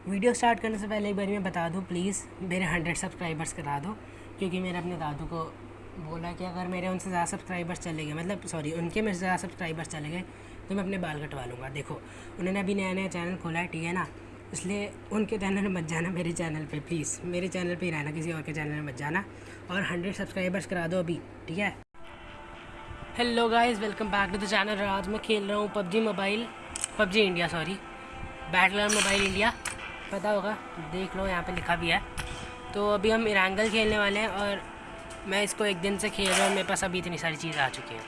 Video start करने से पहले एक बार मैं बता दूँ प्लीज़ मेरे हंड्रेड सब्सक्राइबर्स करा दो, क्योंकि मैंने अपने दादू को बोला कि अगर मेरे उनसे ज़्यादा सब्सक्राइबर्स चले गए मतलब सॉरी उनके मेरे से ज़्यादा सब्सक्राइबर्स चले गए तो मैं अपने बाल कटवा लूँगा। देखो, उन्होंने अभी नया नया चैनल खोला है, ठीक है ना? इसलिए उनके चैनल में मत जाना मेरे चैनल पे प्लीज़ मेरे चैनल पे ही रहना, किसी और के चैनल में मत जाना। और हंड्रेड सब्सक्राइबर्स करा दो अभी, ठीक है? Hello guys welcome back to the channel आज मैं खेल रहा हूँ PUBG mobile PUBG India sorry battle mobile India पता होगा, देख लो, यहाँ पे लिखा भी है। तो अभी हम इरांगल खेलने वाले हैं और मैं इसको एक दिन से खेल रहा हूँ मेरे पास अभी इतनी सारी चीज़ आ चुकी हैं।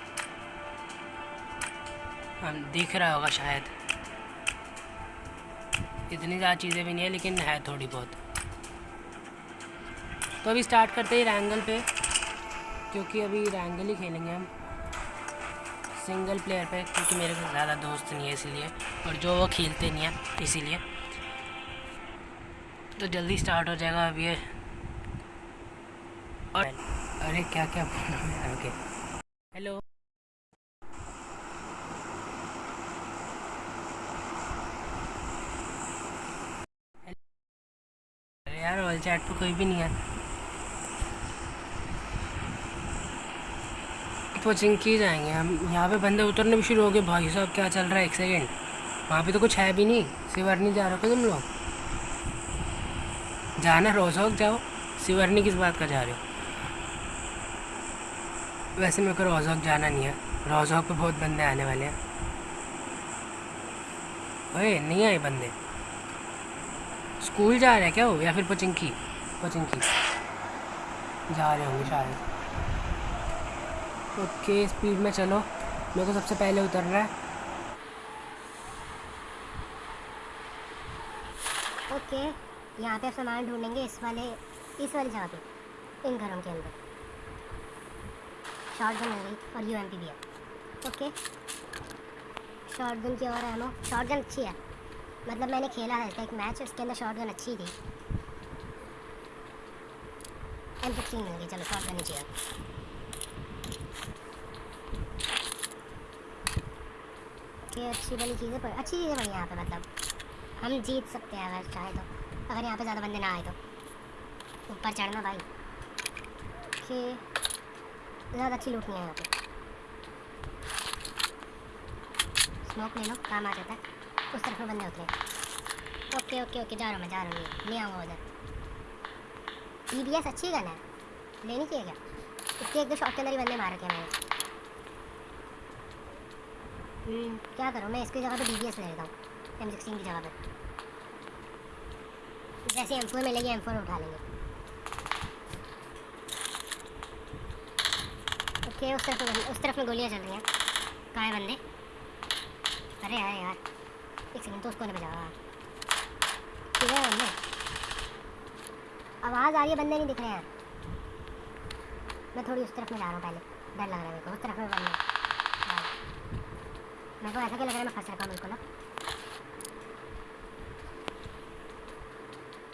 हम दिख रहा होगा शायद। इतनी ज़्यादा चीज़ें भी नहीं है, लेकिन है थोड़ी बहुत। तो अभी स्टार्ट करते हैं रैंगल पे, क्योंकि अभी रैंगल ही खेलेंगे हम। सिंगल प्लेयर पे, क्योंकि मेरे को ज़्यादा दोस्त नहीं है इसलिए, और जो वो खेलते नहीं है, इसीलिए। तो जल्दी स्टार्ट हो जाएगा अभी ये। और अरे क्या क्या ओके हेलो अरे यार ऑल चैट पे कोई भी नहीं है। की जाएँगे। हम यहाँ पे बंदे उतरने भी शुरू हो गए। भाई साहब, क्या चल रहा है? एक सेकेंड वहाँ पे तो कुछ है भी नहीं। सिवर नहीं जा रहे हो तुम लोग। जाना रोजोक जाओ। सिवरनी किस बात का जा रहे हो? वैसे मेरे को रोजोक जाना नहीं है। रोजोक पे बहुत बंदे आने वाले हैं। ओए, नहीं आए बंदे। स्कूल जा रहे हैं क्या हो या फिर पचिंकी? पचिंकी। जा रहे होंगे शायद। ओके, स्पीड में चलो। मेरे को सबसे पहले उतरना है। ओके। यहाँ पे सामान ढूंढेंगे इस वाले, इस वाली जगह पे, इन घरों के अंदर। शॉर्ट गन हो गई और यूएमपी भी है। ओके शॉर्ट गन की और एमो शॉर्ट गन अच्छी है। मतलब मैंने खेला है, एक मैच उसके अंदर शॉर्ट गन अच्छी थी। एम फिफ्टीन मिल गई चलो शॉर्ट गन ही चाहिए। ओके अच्छी वाली चीज़ें पर अच्छी चीज़ें बनी यहाँ पे मतलब। हम जीत सकते हैं अगर चाहे तो। अगर यहाँ पे ज़्यादा बंदे ना आए तो। ऊपर चढ़ना भाई। कि ज़्यादा अच्छी लूट नहीं है यहाँ पे। स्मोक ले लो काम आ जाता है। उस तरफ़ बंदे उतरे ओके ओके ओके जा रहा हूँ मैं जा रहा हूँ ले आऊँगा उधर। ई बी एस अच्छी गन है। लेनी चाहिए क्या? इसके एक दो शॉट के अंदर ही बंदे मार रखे मैंने। हम्म, क्या करूँ मैं? इसकी जगह पे डी ले लेता हूँ। एम सिक्सटीन की जगह पर जैसे एम फोर मिलेगी एम फोर उठा लेंगे। ओके, उस तरफ़ उस तरफ़ में गोलियाँ चल रही हैं। कहाँ है बंदे? अरे यार यार, एक सेकंड तो उसको नहीं बजा ठीक है बंदे? आवाज़ आ रही है, बंदे नहीं दिख रहे हैं। मैं थोड़ी उस तरफ़ में जा रहा हूँ पहले। डर लग रहा है मेरे को, उस तरफ़ में बंदे। मेरे को ऐसा क्या लग रहा है, मैं फंस रखा हूँ बिल्कुल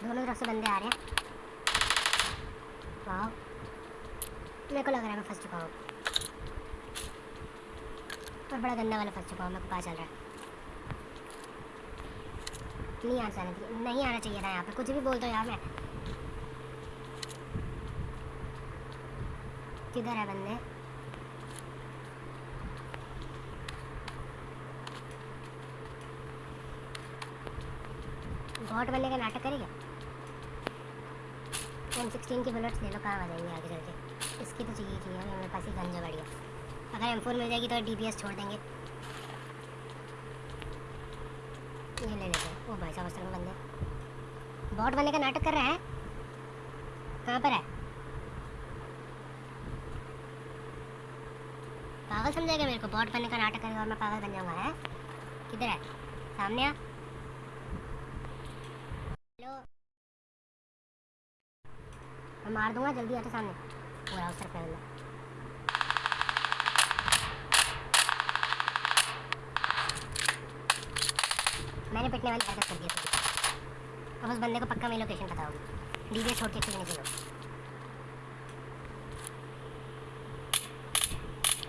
दोनों तरफ़ से बंदे आ रहे हैं। वाह मेरे को लग रहा है मैं फंस चुका हूँ। और बड़ा गंदा वाला फंस चुका हूँ, मेरे को पता चल रहा है। नहीं आना चाहिए, नहीं आना चाहिए था यहाँ पे कुछ भी बोल दो यार मैं। किधर है बंदे? बॉट बनने का नाटक करेगा? एम सिक्सटीन की बुलेट्स ले लो, कहाँ आ जाएँगे आगे चल के इसकी तो चाहिए चाहिए मेरे पास ही गंजा बढ़िया। अगर एम फोर मिल जाएगी तो DPS छोड़ देंगे। ये ले लेते हैं। ओ भाई साहब उस तरफ़ बंदे। बॉट बनने का नाटक कर रहे हैं? कहाँ पर है? पागल समझेगा मेरे को बॉट बनने का नाटक करेगा और मैं पागल बन जाऊँगा, है? किधर है? सामने आ हेलो मैं मार दूँगा जल्दी आते सामने। पूरा उस बंदा मैंने पिटने वाली हरकत कर दी थोड़ी अब उस बंदे को पक्का मेरी लोकेशन पता होगी डीजे छोड़ के खेलने के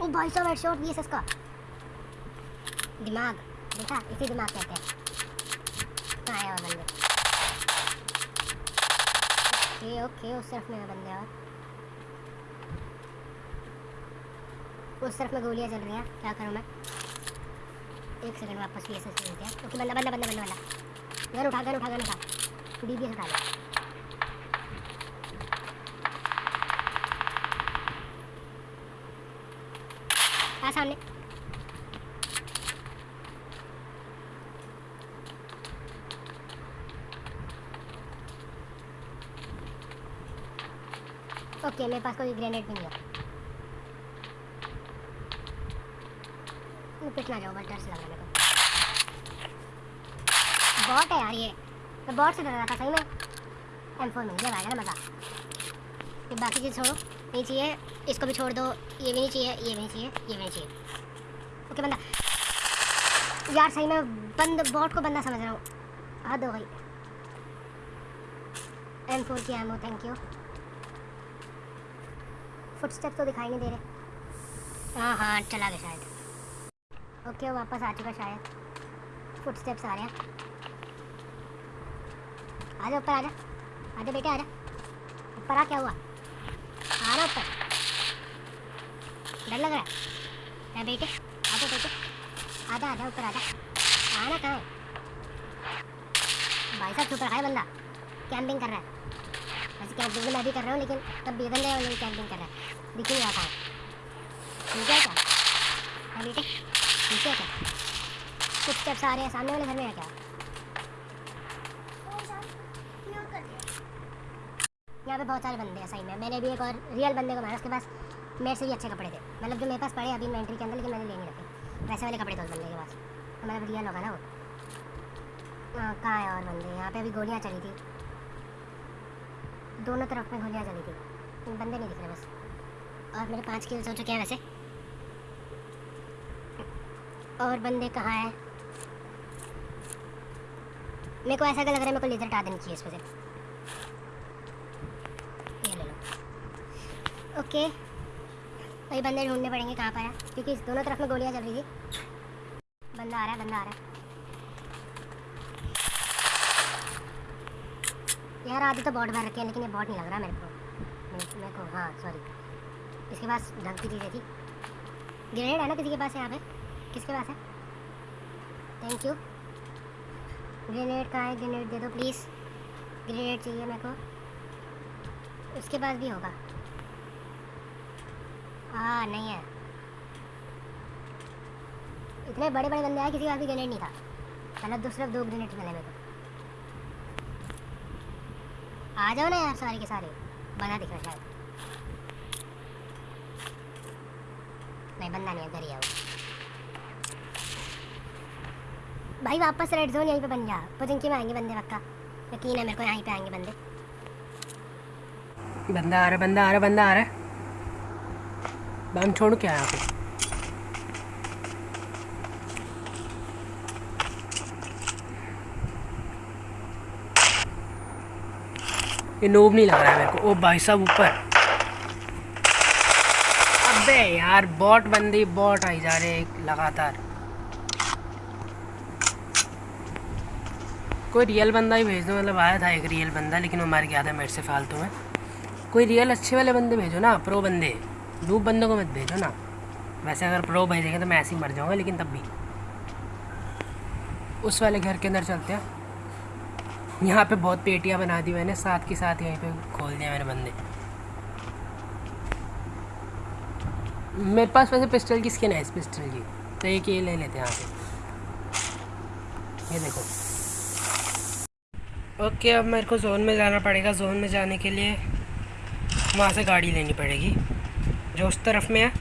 ओ भाई साहब हेडशॉट भी है इसका दिमाग। देखा, इसी दिमाग कहते हैं। आया वो बंदे? ओके ओके उस तरफ़ में है बंदे और उस तरफ़ में गोलियाँ चल रही हैं, क्या करूँ मैं? एक सेकंड वापस भी ऐसे लेते हैं। ओके, बंदा बंदा बंदा बंदा वाला गन उठा गन उठा गन उठा। डी बी एस उठा ले सामने। ओके मेरे पास कोई ग्रेनेड नहीं है। मैं ना जाऊँ बस डर से लग रहा है बॉट है यार ये। मैं बॉट से डर रहा था, सही में? एम फोर मिल गया, भाई ना मज़ा। ये बाकी चीज़ छोड़ो। नहीं चाहिए। इसको भी छोड़ दो। ये भी नहीं चाहिए। ये भी नहीं चाहिए। ये भी नहीं चाहिए। ओके, बंदा। यार, सही में बंद बॉट को बंदा समझ रहा हूँ। हो गई। एम फोर की एमओ थैंक यू फुटस्टेप तो दिखाई नहीं दे रहे। हाँ हाँ चला गया शायद। ओके वो वापस आ चुका शायद। फुटस्टेप्स आ रहे हैं। आ जा ऊपर आ जा। आ जा बेटे आ जा। ऊपर आ क्या हुआ? आ रहा ऊपर। डर लग रहा है। बेटे आ जा बेटे। आजा आजा ऊपर आजा आना कहाँ है? भाई साहब छुप रखा है बंदा। कैंपिंग कर रहा है। वैसे कैंपिंग तो मैं भी कर रहा हूँ लेकिन तब भी बंदे हैं कैंपिंग कर रहा है। दिख नहीं था ठीक है क्या? हाँ बेटे ठीक है क्या? कुछ स्टेप्स आ रहे हैं सामने वाले घर में है क्या? यहाँ पे बहुत सारे बंदे हैं सही में। मैंने भी एक और रियल बंदे को मारा उसके पास मेरे से भी अच्छे कपड़े थे। मतलब जो मेरे पास पड़े अभी इन्वेंट्री के अंदर लेकिन मैंने ले नहीं रखे। वैसे वाले कपड़े थे उस बंदे के पास। तो मतलब रियल होगा ना वो। हाँ, कहाँ है और बंदे? यहाँ पे अभी गोलियाँ चली थी। दोनों तरफ़ में गोलियाँ चली थी बंदे नहीं दिख रहे बस। और मेरे पाँच किल्स हो चुके हैं वैसे। और बंदे कहाँ हैं? मेरे को ऐसा लग रहा है मेरे को लेजर हटा देनी चाहिए इस वजह ले लो। ओके। वही बंदे ढूँढने पड़ेंगे कहाँ पर है। क्योंकि दोनों तरफ़ में गोलियाँ चल रही थी। बंदा आ रहा है, बंदा आ रहा है। यार आधे तो बॉट भर रखे हैं, लेकिन ये बॉट नहीं लग रहा मेरे को। मेरे को हाँ सॉरी इसके पास ढंग की चीज़ें थी। ग्रेनेड है ना किसी के पास यहाँ पे? किसके पास है? थैंक यू ग्रेनेड कहाँ है ग्रेनेड दे दो प्लीज़ ग्रेनेड चाहिए मेरे को। उसके पास भी होगा। हाँ नहीं है। इतने बड़े बड़े बंदे आए, किसी के पास भी ग्रेनेड नहीं था। मतलब दूसरे दो ग्रेनेड मिले मेरे को। आ जाओ ना यार सारे के सारे। बना दिख रहा शायद। नहीं बंदा नहीं घर ही आओ। भाई, वापस रेड जोन यहीं पे बन जा। पुजिंकी में आएँगे बंदे पक्का। यकीन है मेरे को यहीं पे आएँगे बंदे। बंदा आ रहा बंदा आ रहा बंदा आ रहा बम छोड़ क्या यहाँ पे ये नोब नहीं लग रहा है मेरे को। ओ भाई साहब ऊपर। अबे यार बॉट बंदी बॉट आई जा रहे लगातार। कोई रियल बंदा ही भेज दो मतलब आया था एक रियल बंदा, लेकिन वो मर गया था मेरे से फालतू में। कोई रियल अच्छे वाले बंदे भेजो ना प्रो बंदे। डूब बंदों को मत भेजो ना। वैसे अगर प्रो भेजेंगे तो मैं ऐसे ही मर जाऊँगा, लेकिन तब भी। उस वाले घर के अंदर चलते हैं। यहाँ पे बहुत पेटियाँ बना दी मैंने, साथ के साथ यहीं पे खोल दिया मैंने बंदे। मेरे पास वैसे पिस्टल की स्किन है इस पिस्टल की तो एक ये ले लेते हैं यहाँ पे। ये देखो। ओके, अब मेरे को जोन में जाना पड़ेगा। जोन में जाने के लिए वहाँ से गाड़ी लेनी पड़ेगी, जो उस तरफ़ में है।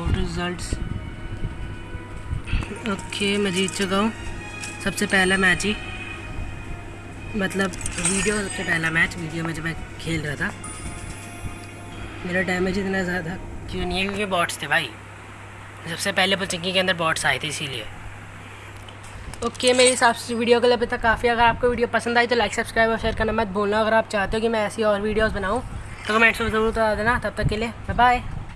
गो टू रिजल्ट्स ओके मैं जीत चुका हूँ। सबसे पहला मैच ही। मतलब वीडियो सबसे पहला मैच वीडियो में जब मैं खेल रहा था। मेरा डैमेज इतना ज़्यादा क्यों नहीं है? क्योंकि बॉट्स थे भाई। सबसे पहले पुचिंकी के अंदर बॉट्स आए थे इसीलिए। ओके okay, मेरे हिसाब से वीडियो के लिए अभी तक काफ़ी अगर आपको वीडियो पसंद आई तो लाइक सब्सक्राइब और शेयर करना मत भूलना। अगर आप चाहते हो कि मैं ऐसी और वीडियोस बनाऊँ तो कमेंट्स में ज़रूर बता देना। तब तक के लिए बाय